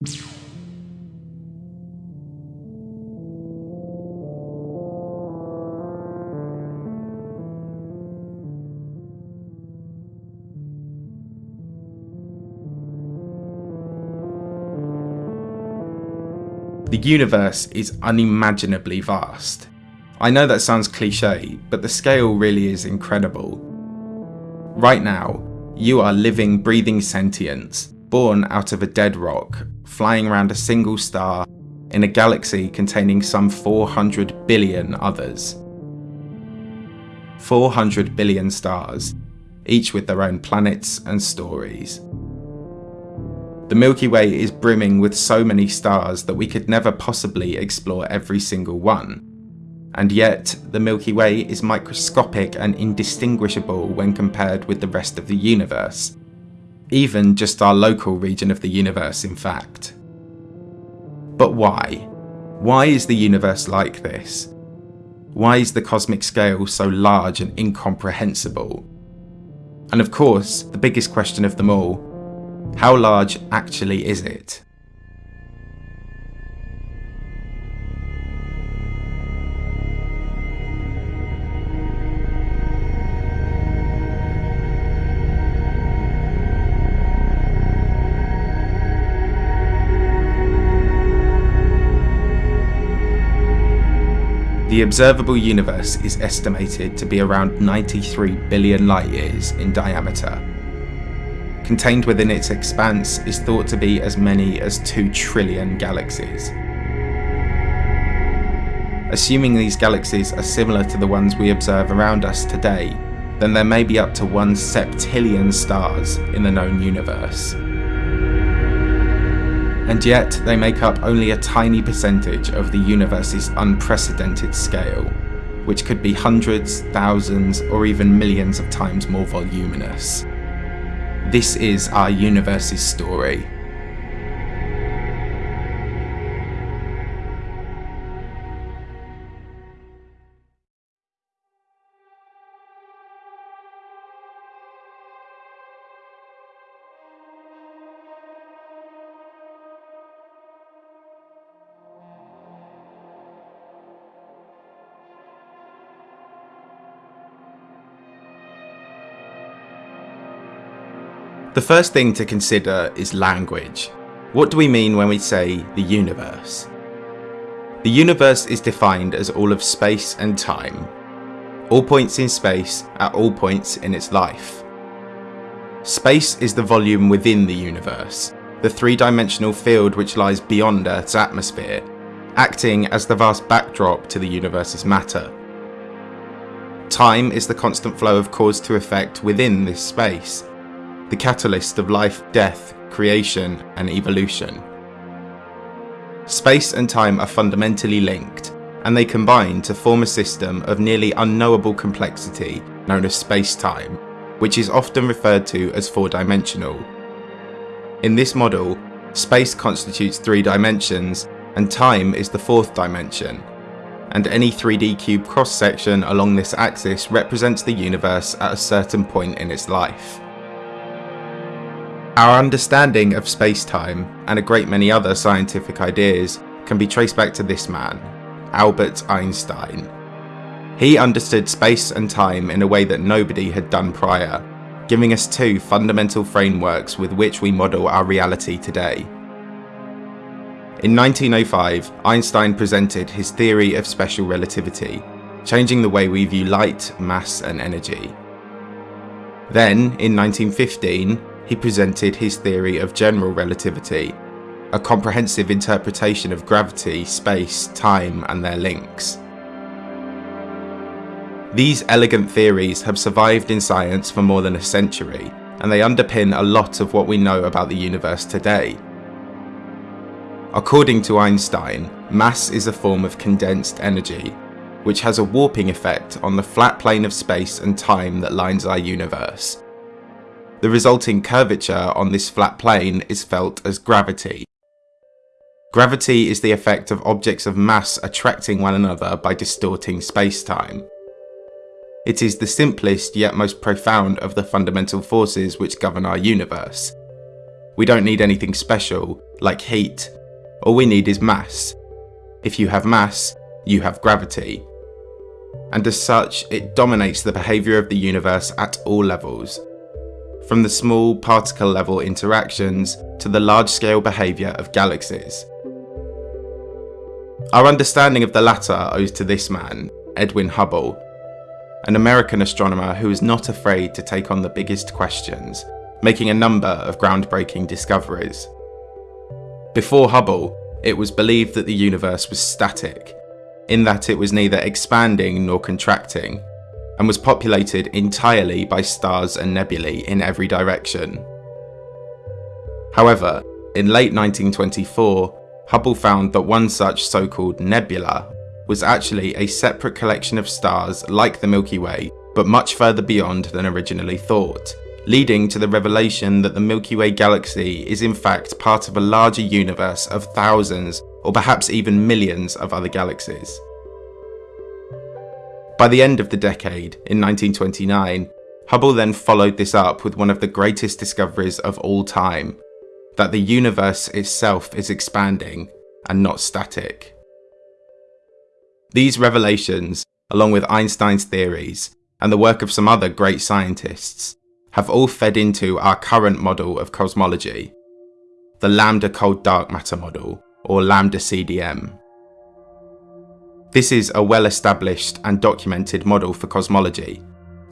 The universe is unimaginably vast. I know that sounds cliche, but the scale really is incredible. Right now, you are living, breathing sentience, born out of a dead rock, flying around a single star in a galaxy containing some 400 billion others. 400 billion stars, each with their own planets and stories. The Milky Way is brimming with so many stars that we could never possibly explore every single one. And yet, the Milky Way is microscopic and indistinguishable when compared with the rest of the universe. Even just our local region of the universe, in fact. But why? Why is the universe like this? Why is the cosmic scale so large and incomprehensible? And of course, the biggest question of them all, how large actually is it? The observable universe is estimated to be around 93 billion light years in diameter, Contained within its expanse is thought to be as many as 2 trillion galaxies. Assuming these galaxies are similar to the ones we observe around us today, then there may be up to 1 septillion stars in the known universe. And yet, they make up only a tiny percentage of the universe's unprecedented scale, which could be hundreds, thousands, or even millions of times more voluminous. This is our universe's story. The first thing to consider is language. What do we mean when we say the universe? The universe is defined as all of space and time, all points in space at all points in its life. Space is the volume within the universe, the three-dimensional field which lies beyond Earth's atmosphere, acting as the vast backdrop to the universe's matter. Time is the constant flow of cause to effect within this space, the catalyst of life, death, creation, and evolution. Space and time are fundamentally linked, and they combine to form a system of nearly unknowable complexity known as space-time, which is often referred to as four-dimensional. In this model, space constitutes three dimensions, and time is the fourth dimension, and any 3D cube cross-section along this axis represents the universe at a certain point in its life. Our understanding of space-time, and a great many other scientific ideas, can be traced back to this man, Albert Einstein. He understood space and time in a way that nobody had done prior, giving us two fundamental frameworks with which we model our reality today. In 1905, Einstein presented his theory of special relativity, changing the way we view light, mass and energy. Then, in 1915, he presented his theory of general relativity, a comprehensive interpretation of gravity, space, time and their links. These elegant theories have survived in science for more than a century, and they underpin a lot of what we know about the universe today. According to Einstein, mass is a form of condensed energy, which has a warping effect on the flat plane of space and time that lines our universe, the resulting curvature on this flat plane is felt as gravity. Gravity is the effect of objects of mass attracting one another by distorting space-time. It is the simplest yet most profound of the fundamental forces which govern our universe. We don't need anything special like heat. All we need is mass. If you have mass, you have gravity. And as such, it dominates the behaviour of the universe at all levels. From the small particle level interactions to the large scale behaviour of galaxies. Our understanding of the latter owes to this man, Edwin Hubble, an American astronomer who was not afraid to take on the biggest questions, making a number of groundbreaking discoveries. Before Hubble, it was believed that the universe was static, in that it was neither expanding nor contracting, and was populated entirely by stars and nebulae in every direction. However, in late 1924, Hubble found that one such so-called nebula was actually a separate collection of stars like the Milky Way, but much further beyond than originally thought, leading to the revelation that the Milky Way galaxy is in fact part of a larger universe of thousands or perhaps even millions of other galaxies. By the end of the decade, in 1929, Hubble then followed this up with one of the greatest discoveries of all time, that the universe itself is expanding and not static. These revelations, along with Einstein's theories and the work of some other great scientists, have all fed into our current model of cosmology, the lambda cold dark matter model, or lambda CDM. This is a well established and documented model for cosmology,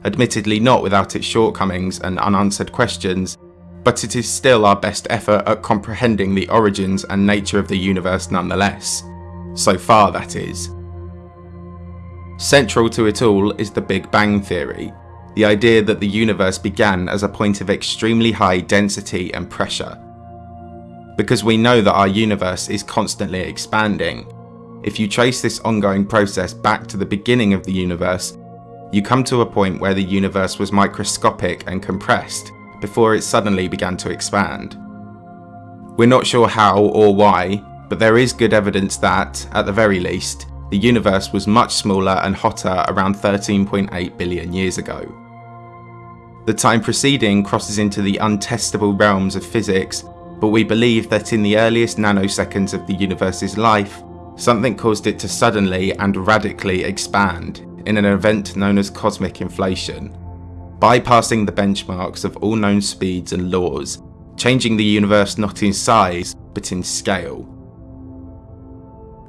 admittedly not without its shortcomings and unanswered questions but it is still our best effort at comprehending the origins and nature of the universe nonetheless. So far, that is. Central to it all is the Big Bang Theory, the idea that the universe began as a point of extremely high density and pressure. Because we know that our universe is constantly expanding, if you trace this ongoing process back to the beginning of the universe, you come to a point where the universe was microscopic and compressed, before it suddenly began to expand. We're not sure how or why, but there is good evidence that, at the very least, the universe was much smaller and hotter around 13.8 billion years ago. The time preceding crosses into the untestable realms of physics, but we believe that in the earliest nanoseconds of the universe's life, something caused it to suddenly and radically expand in an event known as cosmic inflation bypassing the benchmarks of all known speeds and laws, changing the universe not in size, but in scale.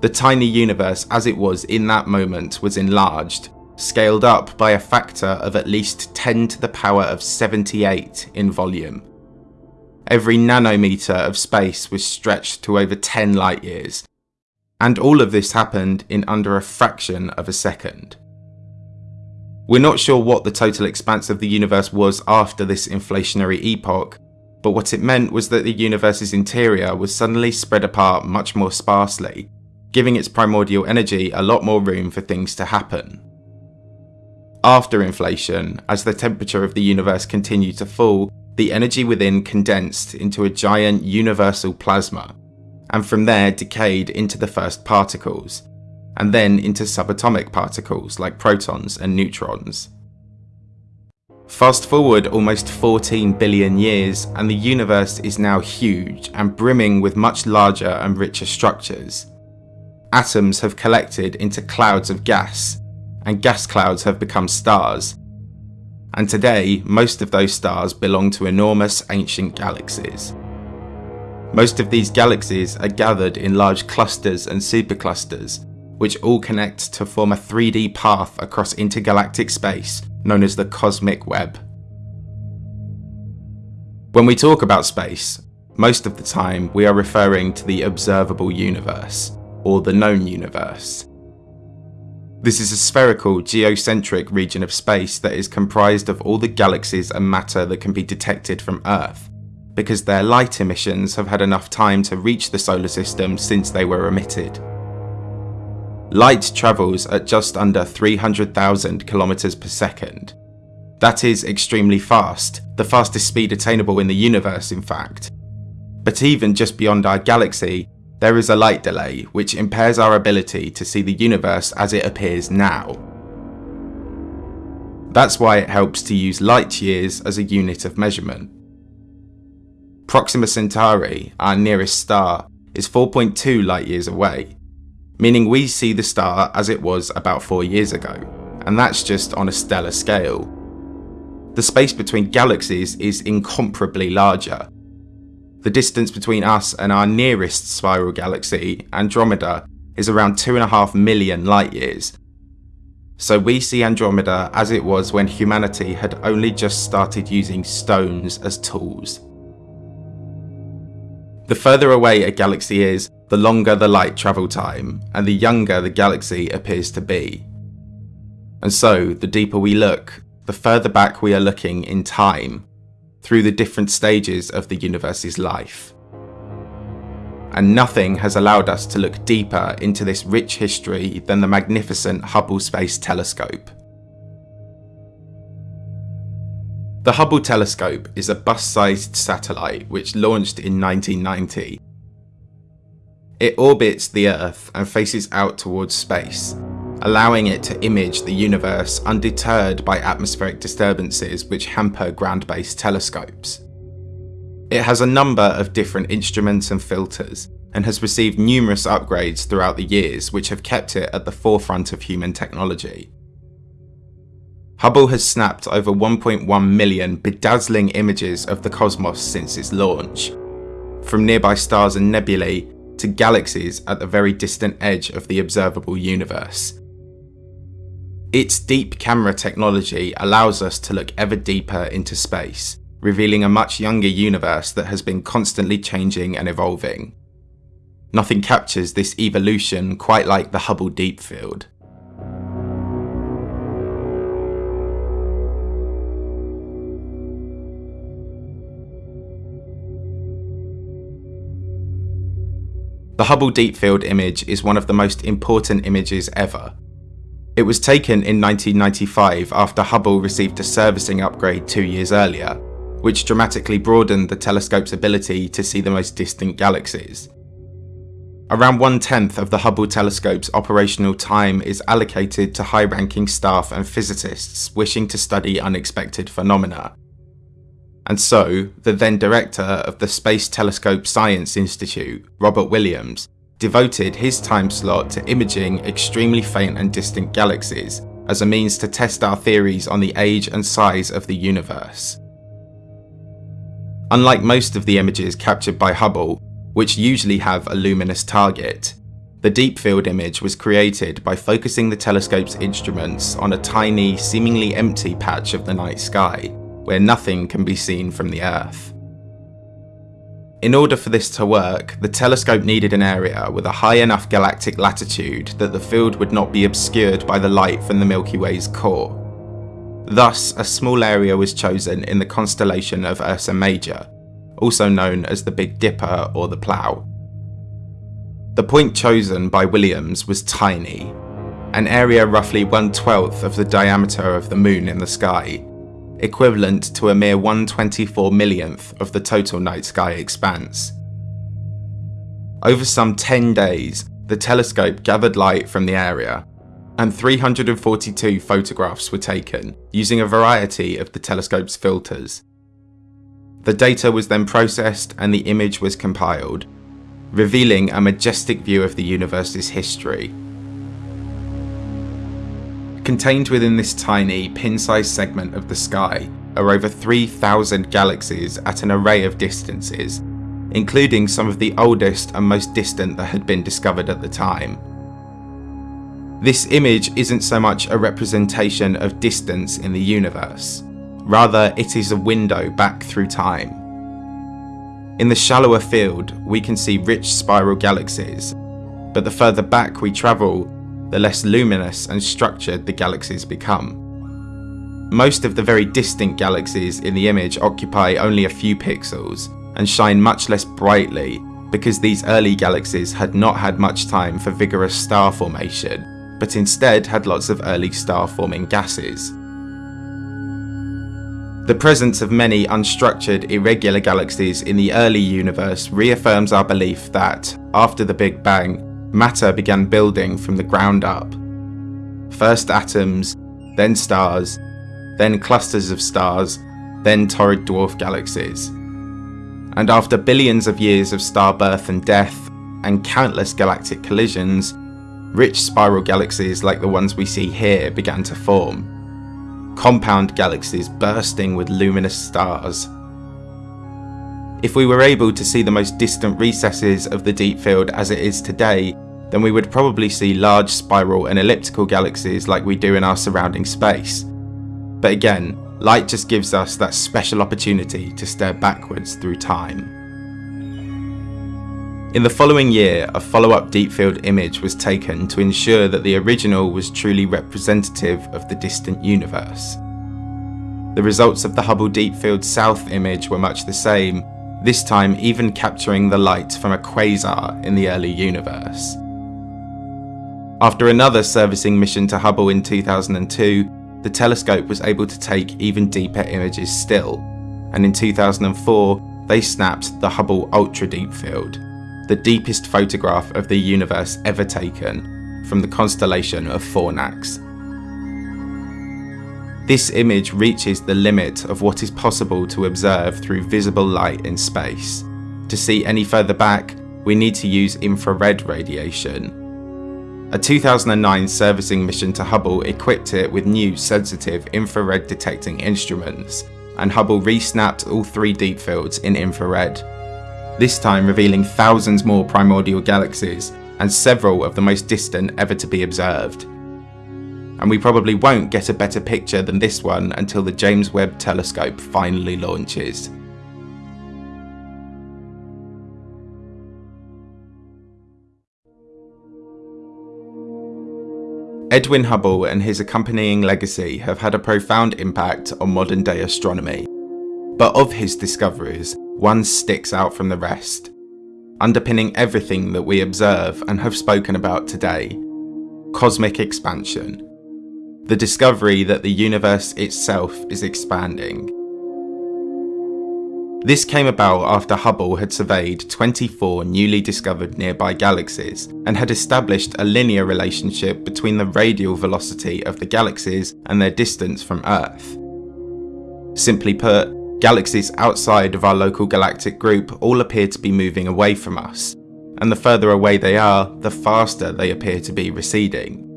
The tiny universe as it was in that moment was enlarged, scaled up by a factor of at least 10 to the power of 78 in volume. Every nanometer of space was stretched to over 10 light years, and all of this happened in under a fraction of a second. We're not sure what the total expanse of the universe was after this inflationary epoch, but what it meant was that the universe's interior was suddenly spread apart much more sparsely, giving its primordial energy a lot more room for things to happen. After inflation, as the temperature of the universe continued to fall, the energy within condensed into a giant universal plasma, and from there decayed into the first particles, and then into subatomic particles like protons and neutrons. Fast forward almost 14 billion years and the universe is now huge and brimming with much larger and richer structures. Atoms have collected into clouds of gas, and gas clouds have become stars. And today, most of those stars belong to enormous ancient galaxies. Most of these galaxies are gathered in large clusters and superclusters, which all connect to form a 3D path across intergalactic space known as the cosmic web. When we talk about space, most of the time we are referring to the observable universe, or the known universe. This is a spherical, geocentric region of space that is comprised of all the galaxies and matter that can be detected from Earth, because their light emissions have had enough time to reach the solar system since they were emitted. Light travels at just under 300,000 kilometers per second. That is extremely fast, the fastest speed attainable in the universe in fact. But even just beyond our galaxy, there is a light delay which impairs our ability to see the universe as it appears now. That's why it helps to use light years as a unit of measurement. Proxima Centauri, our nearest star, is 4.2 light years away, meaning we see the star as it was about 4 years ago, and that's just on a stellar scale. The space between galaxies is incomparably larger. The distance between us and our nearest spiral galaxy, Andromeda, is around 2.5 million light years. So we see Andromeda as it was when humanity had only just started using stones as tools. The further away a galaxy is, the longer the light travel time, and the younger the galaxy appears to be. And so, the deeper we look, the further back we are looking in time, through the different stages of the universe's life and nothing has allowed us to look deeper into this rich history than the magnificent Hubble Space Telescope. The Hubble telescope is a bus-sized satellite which launched in 1990. It orbits the Earth and faces out towards space, allowing it to image the universe undeterred by atmospheric disturbances which hamper ground-based telescopes. It has a number of different instruments and filters, and has received numerous upgrades throughout the years which have kept it at the forefront of human technology. Hubble has snapped over 1.1 million bedazzling images of the cosmos since its launch, from nearby stars and nebulae to galaxies at the very distant edge of the observable universe. Its deep camera technology allows us to look ever deeper into space, revealing a much younger universe that has been constantly changing and evolving. Nothing captures this evolution quite like the Hubble Deep Field. The Hubble Deep Field image is one of the most important images ever. It was taken in 1995 after Hubble received a servicing upgrade two years earlier, which dramatically broadened the telescope's ability to see the most distant galaxies. Around one tenth of the Hubble telescope's operational time is allocated to high ranking staff and physicists wishing to study unexpected phenomena. And so, the then director of the Space Telescope Science Institute, Robert Williams, devoted his time slot to imaging extremely faint and distant galaxies as a means to test our theories on the age and size of the universe. Unlike most of the images captured by Hubble, which usually have a luminous target, the deep field image was created by focusing the telescope's instruments on a tiny, seemingly empty patch of the night sky, where nothing can be seen from the Earth. In order for this to work, the telescope needed an area with a high enough galactic latitude that the field would not be obscured by the light from the Milky Way's core, Thus, a small area was chosen in the constellation of Ursa Major, also known as the Big Dipper or the Plough. The point chosen by Williams was tiny, an area roughly one twelfth of the diameter of the moon in the sky, equivalent to a mere 124 millionth of the total night sky expanse. Over some 10 days, the telescope gathered light from the area and 342 photographs were taken using a variety of the telescope's filters. The data was then processed and the image was compiled, revealing a majestic view of the universe's history. Contained within this tiny, pin-sized segment of the sky are over 3,000 galaxies at an array of distances, including some of the oldest and most distant that had been discovered at the time. This image isn't so much a representation of distance in the universe, rather it is a window back through time. In the shallower field, we can see rich spiral galaxies, but the further back we travel, the less luminous and structured the galaxies become. Most of the very distant galaxies in the image occupy only a few pixels and shine much less brightly because these early galaxies had not had much time for vigorous star formation but instead had lots of early star-forming gases. The presence of many unstructured, irregular galaxies in the early universe reaffirms our belief that, after the Big Bang, matter began building from the ground up. First atoms, then stars, then clusters of stars, then torrid dwarf galaxies. And after billions of years of star birth and death, and countless galactic collisions, rich spiral galaxies like the ones we see here began to form. Compound galaxies bursting with luminous stars. If we were able to see the most distant recesses of the deep field as it is today, then we would probably see large spiral and elliptical galaxies like we do in our surrounding space. But again, light just gives us that special opportunity to stare backwards through time. In the following year, a follow-up deep field image was taken to ensure that the original was truly representative of the distant universe. The results of the Hubble Deep Field South image were much the same, this time even capturing the light from a quasar in the early universe. After another servicing mission to Hubble in 2002, the telescope was able to take even deeper images still, and in 2004 they snapped the Hubble Ultra Deep Field, the deepest photograph of the universe ever taken, from the constellation of Fornax. This image reaches the limit of what is possible to observe through visible light in space. To see any further back, we need to use infrared radiation, a 2009 servicing mission to Hubble equipped it with new sensitive infrared detecting instruments, and Hubble re-snapped all three deep fields in infrared, this time revealing thousands more primordial galaxies and several of the most distant ever to be observed. And we probably won't get a better picture than this one until the James Webb Telescope finally launches. Edwin Hubble and his accompanying legacy have had a profound impact on modern day astronomy. But of his discoveries, one sticks out from the rest, underpinning everything that we observe and have spoken about today cosmic expansion. The discovery that the universe itself is expanding. This came about after Hubble had surveyed 24 newly discovered nearby galaxies and had established a linear relationship between the radial velocity of the galaxies and their distance from Earth. Simply put, galaxies outside of our local galactic group all appear to be moving away from us, and the further away they are, the faster they appear to be receding.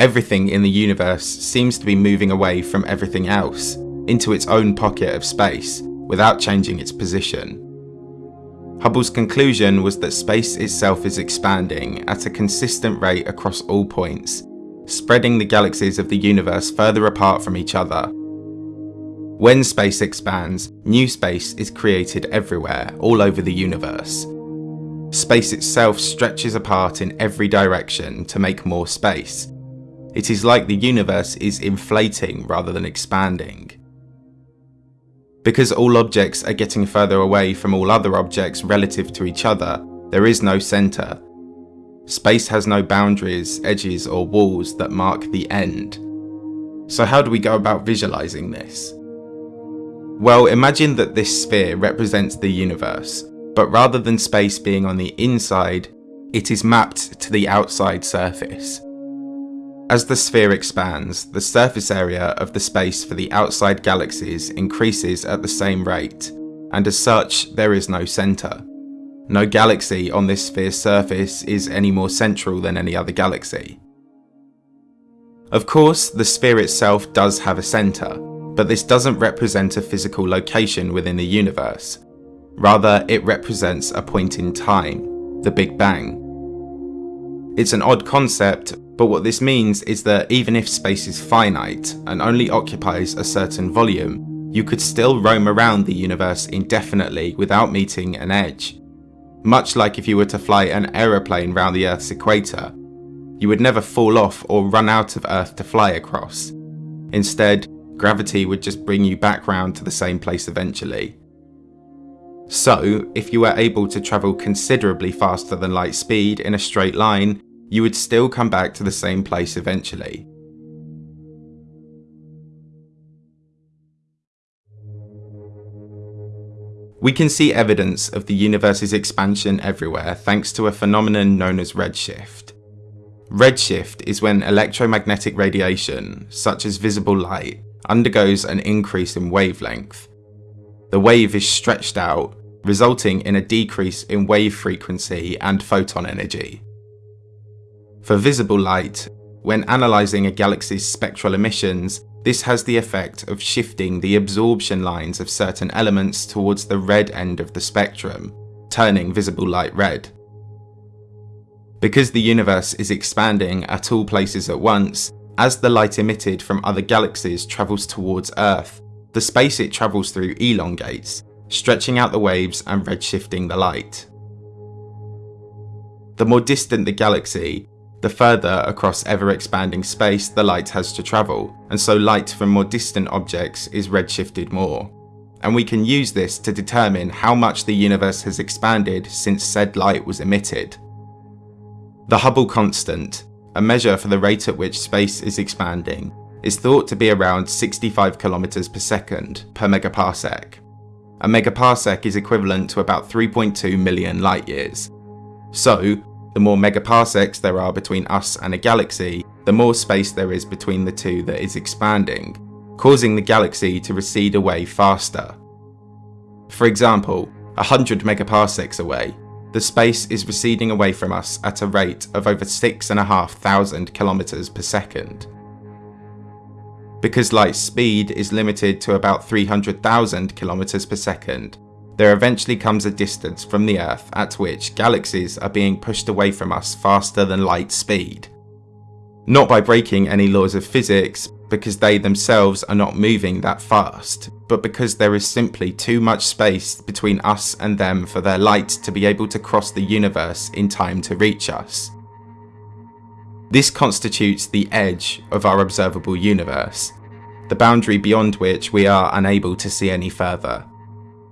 Everything in the universe seems to be moving away from everything else, into its own pocket of space, without changing its position. Hubble's conclusion was that space itself is expanding at a consistent rate across all points, spreading the galaxies of the universe further apart from each other. When space expands, new space is created everywhere, all over the universe. Space itself stretches apart in every direction to make more space. It is like the universe is inflating rather than expanding. Because all objects are getting further away from all other objects relative to each other, there is no centre. Space has no boundaries, edges or walls that mark the end. So how do we go about visualising this? Well, imagine that this sphere represents the universe, but rather than space being on the inside, it is mapped to the outside surface. As the sphere expands, the surface area of the space for the outside galaxies increases at the same rate, and as such, there is no centre. No galaxy on this sphere's surface is any more central than any other galaxy. Of course, the sphere itself does have a centre, but this doesn't represent a physical location within the universe. Rather, it represents a point in time, the Big Bang. It's an odd concept, but what this means is that even if space is finite and only occupies a certain volume, you could still roam around the universe indefinitely without meeting an edge. Much like if you were to fly an aeroplane round the Earth's equator, you would never fall off or run out of Earth to fly across. Instead, gravity would just bring you back round to the same place eventually. So, if you were able to travel considerably faster than light speed in a straight line, you would still come back to the same place eventually. We can see evidence of the universe's expansion everywhere thanks to a phenomenon known as redshift. Redshift is when electromagnetic radiation, such as visible light, undergoes an increase in wavelength. The wave is stretched out, resulting in a decrease in wave frequency and photon energy. For visible light, when analysing a galaxy's spectral emissions, this has the effect of shifting the absorption lines of certain elements towards the red end of the spectrum, turning visible light red. Because the universe is expanding at all places at once, as the light emitted from other galaxies travels towards Earth, the space it travels through elongates, stretching out the waves and redshifting the light. The more distant the galaxy, the further across ever-expanding space the light has to travel, and so light from more distant objects is redshifted more. And we can use this to determine how much the universe has expanded since said light was emitted. The Hubble constant, a measure for the rate at which space is expanding, is thought to be around 65 km per second per megaparsec. A megaparsec is equivalent to about 3.2 million light years. So, the more megaparsecs there are between us and a galaxy, the more space there is between the two that is expanding, causing the galaxy to recede away faster. For example, 100 megaparsecs away, the space is receding away from us at a rate of over 6,500 kilometers per second. Because light's speed is limited to about 300,000 kilometers per second, there eventually comes a distance from the Earth at which galaxies are being pushed away from us faster than light speed. Not by breaking any laws of physics, because they themselves are not moving that fast, but because there is simply too much space between us and them for their light to be able to cross the universe in time to reach us. This constitutes the edge of our observable universe, the boundary beyond which we are unable to see any further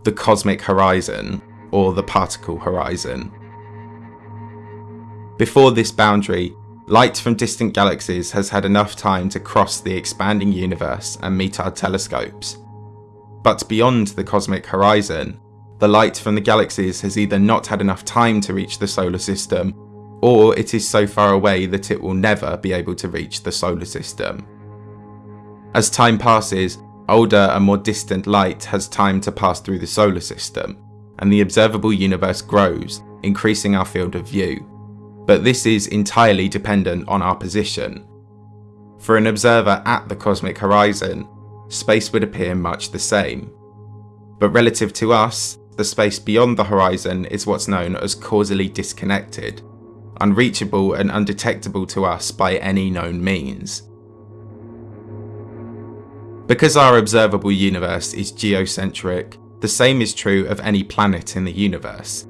the cosmic horizon or the particle horizon. Before this boundary, light from distant galaxies has had enough time to cross the expanding universe and meet our telescopes. But beyond the cosmic horizon, the light from the galaxies has either not had enough time to reach the solar system, or it is so far away that it will never be able to reach the solar system. As time passes, older and more distant light has time to pass through the solar system, and the observable universe grows, increasing our field of view. But this is entirely dependent on our position. For an observer at the cosmic horizon, space would appear much the same. But relative to us, the space beyond the horizon is what's known as causally disconnected, unreachable and undetectable to us by any known means. Because our observable universe is geocentric, the same is true of any planet in the universe.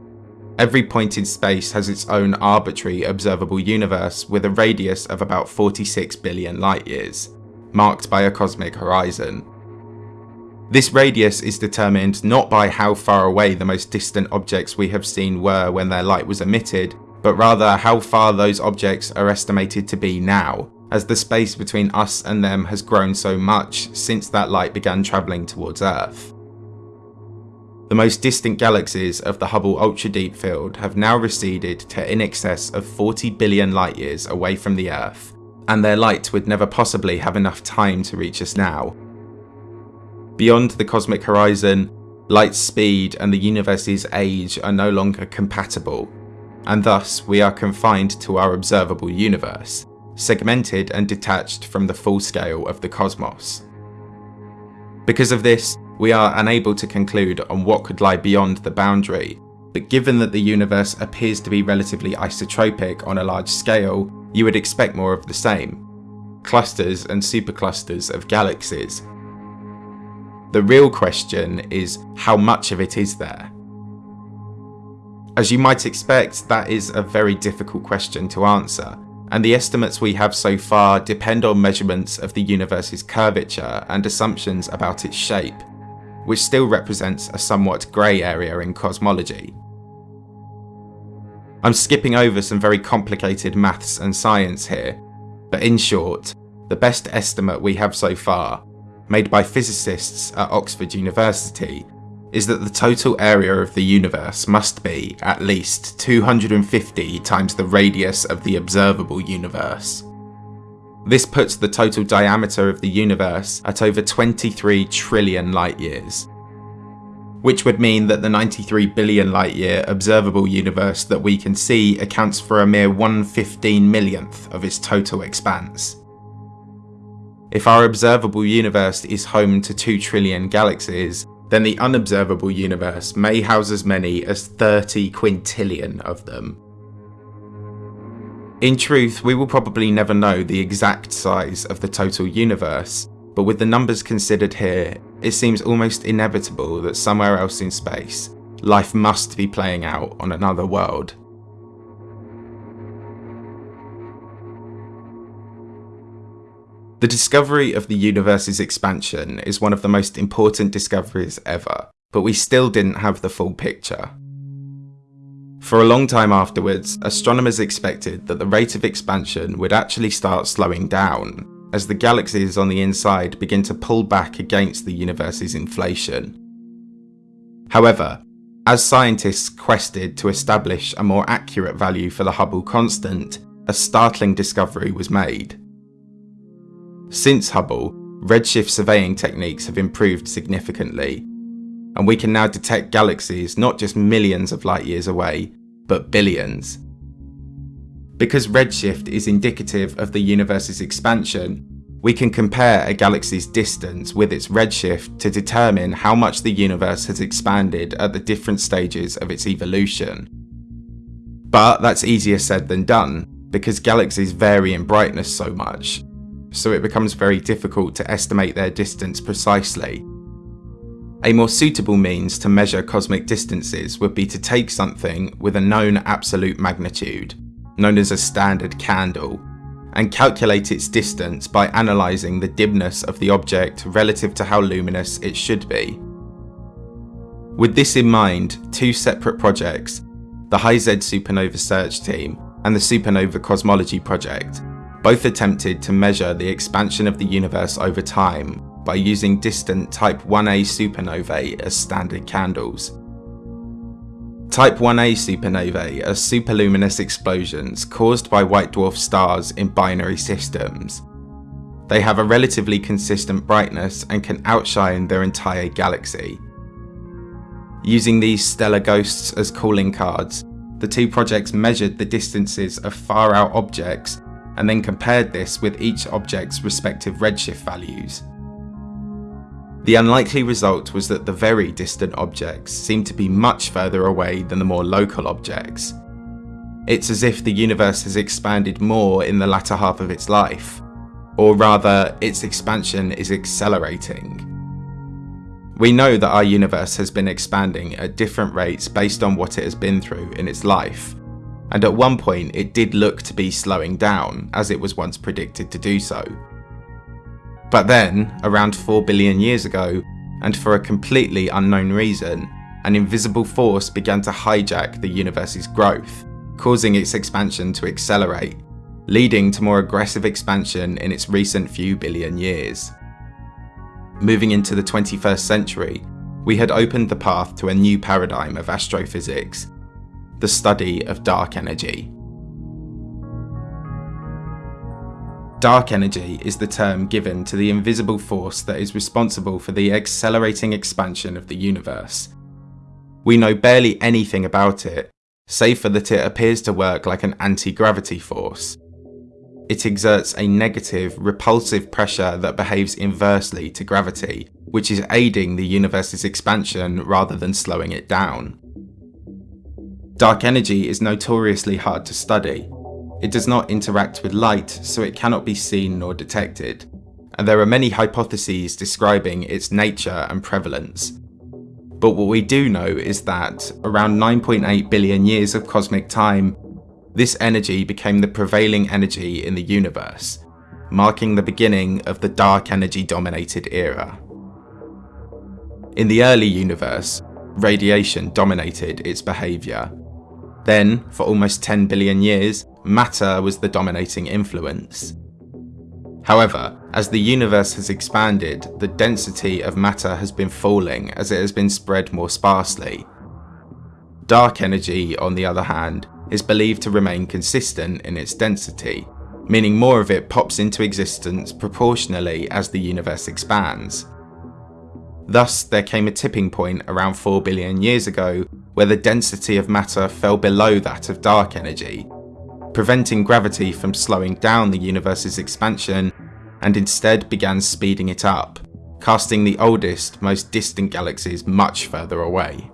Every point in space has its own arbitrary observable universe with a radius of about 46 billion light years, marked by a cosmic horizon. This radius is determined not by how far away the most distant objects we have seen were when their light was emitted, but rather how far those objects are estimated to be now, as the space between us and them has grown so much since that light began travelling towards Earth. The most distant galaxies of the Hubble Ultra Deep Field have now receded to in excess of 40 billion light years away from the Earth, and their light would never possibly have enough time to reach us now. Beyond the cosmic horizon, light's speed and the universe's age are no longer compatible, and thus we are confined to our observable universe, segmented and detached from the full scale of the cosmos. Because of this, we are unable to conclude on what could lie beyond the boundary, but given that the universe appears to be relatively isotropic on a large scale, you would expect more of the same. Clusters and superclusters of galaxies. The real question is how much of it is there? As you might expect, that is a very difficult question to answer, and the estimates we have so far depend on measurements of the universe's curvature and assumptions about its shape, which still represents a somewhat grey area in cosmology. I'm skipping over some very complicated maths and science here, but in short, the best estimate we have so far, made by physicists at Oxford University, is that the total area of the universe must be at least 250 times the radius of the observable universe. This puts the total diameter of the universe at over 23 trillion light years. which would mean that the 93 billion light year observable universe that we can see accounts for a mere 115 millionth of its total expanse. If our observable universe is home to 2 trillion galaxies, then the unobservable universe may house as many as 30 quintillion of them. In truth, we will probably never know the exact size of the total universe, but with the numbers considered here, it seems almost inevitable that somewhere else in space, life must be playing out on another world. The discovery of the universe's expansion is one of the most important discoveries ever, but we still didn't have the full picture. For a long time afterwards, astronomers expected that the rate of expansion would actually start slowing down, as the galaxies on the inside begin to pull back against the universe's inflation. However, as scientists quested to establish a more accurate value for the Hubble constant, a startling discovery was made. Since Hubble, redshift surveying techniques have improved significantly, and we can now detect galaxies not just millions of light years away, but billions. Because redshift is indicative of the universe's expansion, we can compare a galaxy's distance with its redshift to determine how much the universe has expanded at the different stages of its evolution. But that's easier said than done, because galaxies vary in brightness so much, so it becomes very difficult to estimate their distance precisely. A more suitable means to measure cosmic distances would be to take something with a known absolute magnitude, known as a standard candle, and calculate its distance by analysing the dimness of the object relative to how luminous it should be. With this in mind, two separate projects, the High-Z Supernova Search Team and the Supernova Cosmology Project, both attempted to measure the expansion of the universe over time by using distant Type 1a supernovae as standard candles. Type 1a supernovae are superluminous explosions caused by white dwarf stars in binary systems. They have a relatively consistent brightness and can outshine their entire galaxy. Using these stellar ghosts as calling cards, the two projects measured the distances of far out objects and then compared this with each object's respective redshift values. The unlikely result was that the very distant objects seemed to be much further away than the more local objects. It's as if the universe has expanded more in the latter half of its life, or rather, its expansion is accelerating. We know that our universe has been expanding at different rates based on what it has been through in its life, and at one point it did look to be slowing down, as it was once predicted to do so. But then, around 4 billion years ago, and for a completely unknown reason, an invisible force began to hijack the universe's growth, causing its expansion to accelerate, leading to more aggressive expansion in its recent few billion years. Moving into the 21st century, we had opened the path to a new paradigm of astrophysics, the study of dark energy. Dark energy is the term given to the invisible force that is responsible for the accelerating expansion of the universe. We know barely anything about it, save for that it appears to work like an anti-gravity force. It exerts a negative, repulsive pressure that behaves inversely to gravity, which is aiding the universe's expansion rather than slowing it down. Dark energy is notoriously hard to study. It does not interact with light, so it cannot be seen nor detected, and there are many hypotheses describing its nature and prevalence. But what we do know is that, around 9.8 billion years of cosmic time, this energy became the prevailing energy in the universe, marking the beginning of the dark energy dominated era. In the early universe, radiation dominated its behaviour, then, for almost 10 billion years, matter was the dominating influence. However, as the universe has expanded, the density of matter has been falling as it has been spread more sparsely. Dark energy, on the other hand, is believed to remain consistent in its density, meaning more of it pops into existence proportionally as the universe expands. Thus, there came a tipping point around 4 billion years ago where the density of matter fell below that of dark energy, preventing gravity from slowing down the universe's expansion and instead began speeding it up, casting the oldest, most distant galaxies much further away.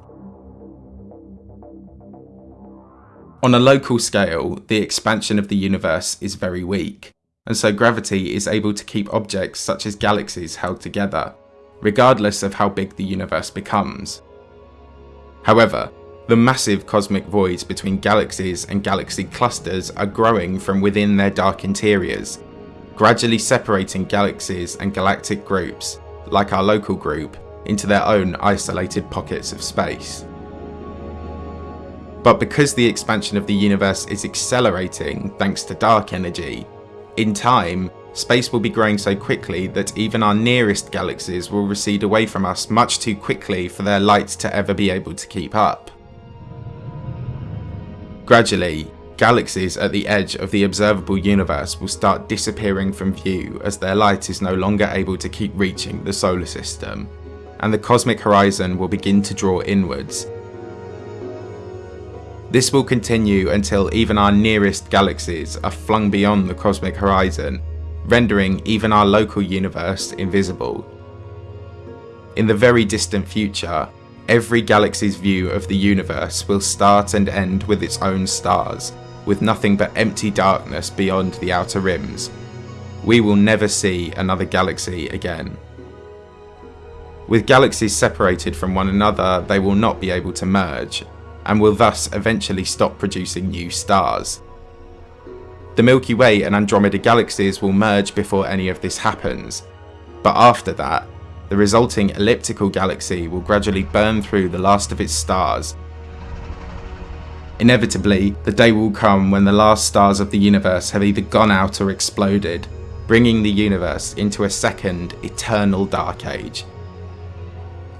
On a local scale, the expansion of the universe is very weak, and so gravity is able to keep objects such as galaxies held together, regardless of how big the universe becomes. However, the massive cosmic voids between galaxies and galaxy clusters are growing from within their dark interiors, gradually separating galaxies and galactic groups, like our local group, into their own isolated pockets of space. But because the expansion of the universe is accelerating thanks to dark energy, in time, space will be growing so quickly that even our nearest galaxies will recede away from us much too quickly for their light to ever be able to keep up. Gradually, galaxies at the edge of the observable universe will start disappearing from view as their light is no longer able to keep reaching the solar system, and the cosmic horizon will begin to draw inwards. This will continue until even our nearest galaxies are flung beyond the cosmic horizon rendering even our local universe invisible. In the very distant future, every galaxy's view of the universe will start and end with its own stars, with nothing but empty darkness beyond the outer rims. We will never see another galaxy again. With galaxies separated from one another, they will not be able to merge, and will thus eventually stop producing new stars. The Milky Way and Andromeda galaxies will merge before any of this happens, but after that, the resulting elliptical galaxy will gradually burn through the last of its stars. Inevitably, the day will come when the last stars of the universe have either gone out or exploded, bringing the universe into a second, eternal dark age.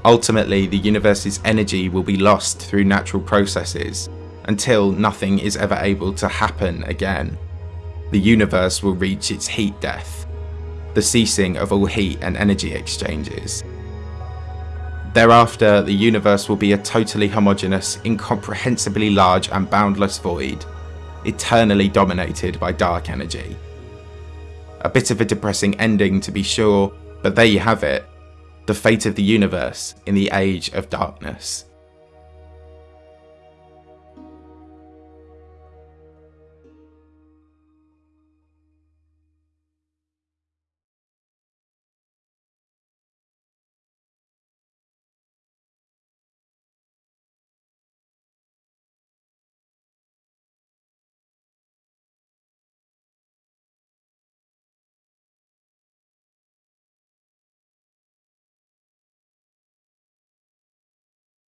Ultimately, the universe's energy will be lost through natural processes, until nothing is ever able to happen again the universe will reach its heat death, the ceasing of all heat and energy exchanges. Thereafter, the universe will be a totally homogeneous, incomprehensibly large and boundless void, eternally dominated by dark energy. A bit of a depressing ending to be sure, but there you have it, the fate of the universe in the age of darkness.